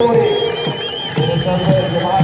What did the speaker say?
Reserva de